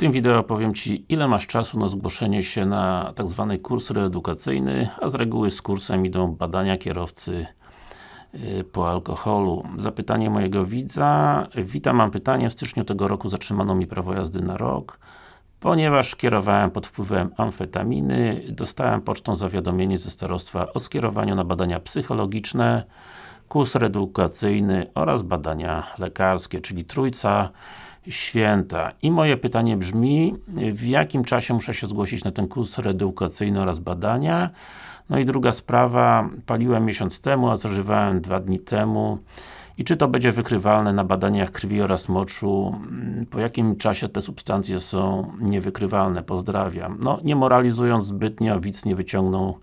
tym wideo powiem Ci, ile masz czasu na zgłoszenie się na tak zwany kurs reedukacyjny, a z reguły z kursem idą badania kierowcy y, po alkoholu. Zapytanie mojego widza. Witam, mam pytanie. W styczniu tego roku zatrzymano mi prawo jazdy na rok. Ponieważ kierowałem pod wpływem amfetaminy, dostałem pocztą zawiadomienie ze starostwa o skierowaniu na badania psychologiczne, kurs reedukacyjny oraz badania lekarskie, czyli trójca święta. I moje pytanie brzmi, w jakim czasie muszę się zgłosić na ten kurs reedukacyjny oraz badania? No i druga sprawa, paliłem miesiąc temu, a zażywałem dwa dni temu. I czy to będzie wykrywalne na badaniach krwi oraz moczu? Po jakim czasie te substancje są niewykrywalne? Pozdrawiam. No, nie moralizując zbytnio, widz nie wyciągnął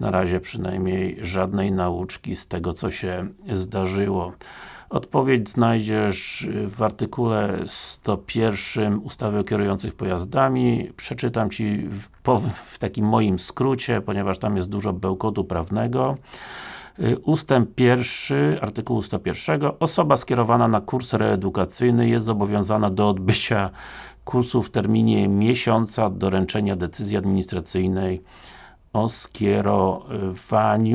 na razie przynajmniej żadnej nauczki z tego, co się zdarzyło. Odpowiedź znajdziesz w artykule 101 ustawy o kierujących pojazdami. Przeczytam Ci w, w takim moim skrócie, ponieważ tam jest dużo bełkotu prawnego. Ustęp pierwszy, artykułu 101. Osoba skierowana na kurs reedukacyjny jest zobowiązana do odbycia kursu w terminie miesiąca od doręczenia decyzji administracyjnej o skierowaniu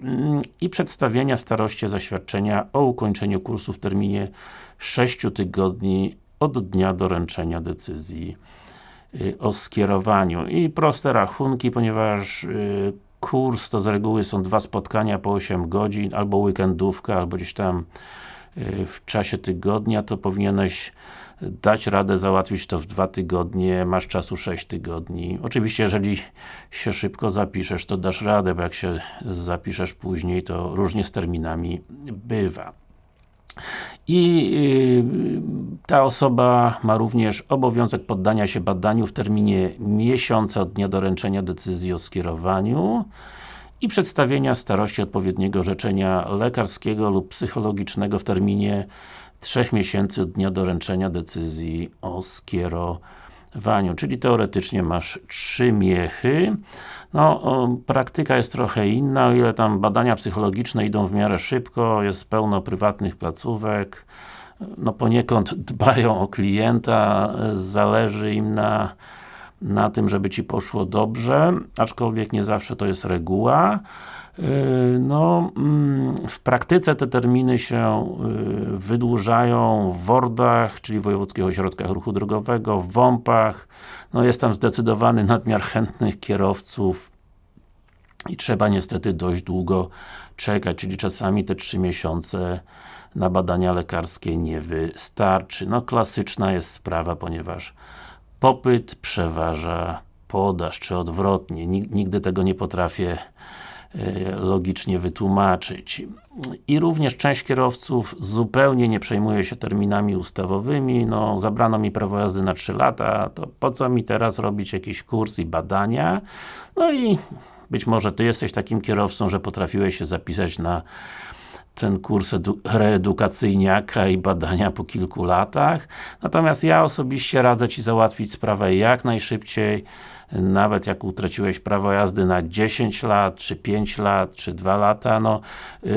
mm, i przedstawienia staroście zaświadczenia o ukończeniu kursu w terminie 6 tygodni od dnia doręczenia decyzji y, o skierowaniu. I proste rachunki, ponieważ y, kurs to z reguły są dwa spotkania po 8 godzin, albo weekendówka, albo gdzieś tam y, w czasie tygodnia, to powinieneś dać radę załatwić to w dwa tygodnie, masz czasu 6 tygodni. Oczywiście, jeżeli się szybko zapiszesz, to dasz radę, bo jak się zapiszesz później, to różnie z terminami bywa. I yy, ta osoba ma również obowiązek poddania się badaniu w terminie miesiąca od dnia doręczenia decyzji o skierowaniu i przedstawienia starości odpowiedniego orzeczenia lekarskiego lub psychologicznego w terminie 3 miesięcy od dnia doręczenia decyzji o skierowaniu, czyli teoretycznie masz 3 miechy. No, praktyka jest trochę inna, o ile tam badania psychologiczne idą w miarę szybko, jest pełno prywatnych placówek, no poniekąd dbają o klienta, zależy im na na tym, żeby Ci poszło dobrze, aczkolwiek nie zawsze to jest reguła. Yy, no, mm, w praktyce te terminy się yy, wydłużają w WORDach, czyli Wojewódzkich Ośrodkach Ruchu Drogowego, w WOMP-ach. No, jest tam zdecydowany nadmiar chętnych kierowców i trzeba niestety dość długo czekać, czyli czasami te 3 miesiące na badania lekarskie nie wystarczy. No, klasyczna jest sprawa, ponieważ popyt przeważa podaż, czy odwrotnie. Nigdy tego nie potrafię logicznie wytłumaczyć. I również część kierowców zupełnie nie przejmuje się terminami ustawowymi, no zabrano mi prawo jazdy na 3 lata, to po co mi teraz robić jakiś kurs i badania? No i być może Ty jesteś takim kierowcą, że potrafiłeś się zapisać na ten kurs reedukacyjniaka i badania po kilku latach. Natomiast ja osobiście radzę Ci załatwić sprawę jak najszybciej, nawet jak utraciłeś prawo jazdy na 10 lat, czy 5 lat, czy 2 lata, no yy,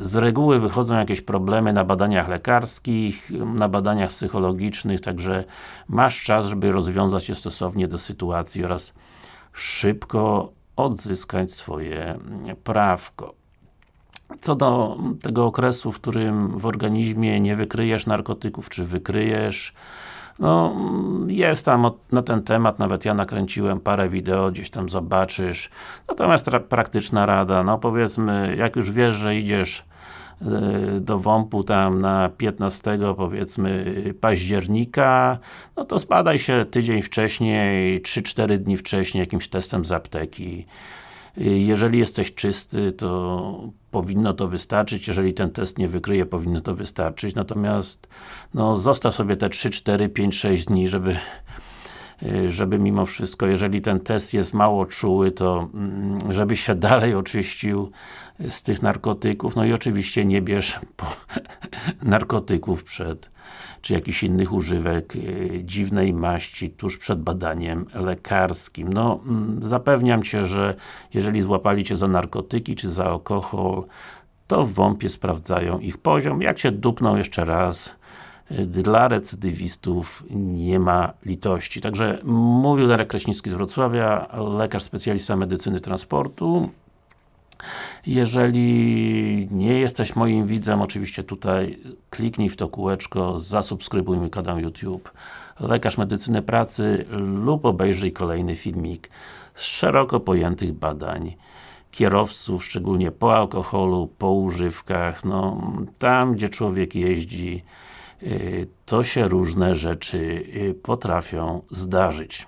z reguły wychodzą jakieś problemy na badaniach lekarskich, na badaniach psychologicznych, także masz czas, żeby rozwiązać je stosownie do sytuacji oraz szybko odzyskać swoje prawko. Co do tego okresu, w którym w organizmie nie wykryjesz narkotyków, czy wykryjesz, no, jest tam na ten temat, nawet ja nakręciłem parę wideo, gdzieś tam zobaczysz. Natomiast praktyczna rada, no powiedzmy, jak już wiesz, że idziesz y, do WOMP-u tam na 15 powiedzmy października, no to spadaj się tydzień wcześniej, 3-4 dni wcześniej jakimś testem z apteki jeżeli jesteś czysty, to powinno to wystarczyć, jeżeli ten test nie wykryje, powinno to wystarczyć, natomiast no, zostaw sobie te 3, 4, 5, 6 dni, żeby y, żeby mimo wszystko, jeżeli ten test jest mało czuły, to mm, żebyś się dalej oczyścił z tych narkotyków, no i oczywiście nie bierz narkotyków przed czy jakichś innych używek e, dziwnej maści tuż przed badaniem lekarskim. No, mm, zapewniam Cię, że jeżeli złapali Cię za narkotyki, czy za alkohol, to w WOMP-ie sprawdzają ich poziom. Jak się dupną jeszcze raz, y, dla recydywistów nie ma litości. Także mówił Darek Kraśnicki z Wrocławia, lekarz specjalista medycyny transportu. Jeżeli nie jesteś moim widzem, oczywiście tutaj kliknij w to kółeczko, zasubskrybuj mój kanał YouTube Lekarz Medycyny Pracy lub obejrzyj kolejny filmik z szeroko pojętych badań kierowców, szczególnie po alkoholu, po używkach, no tam gdzie człowiek jeździ, y, to się różne rzeczy y, potrafią zdarzyć.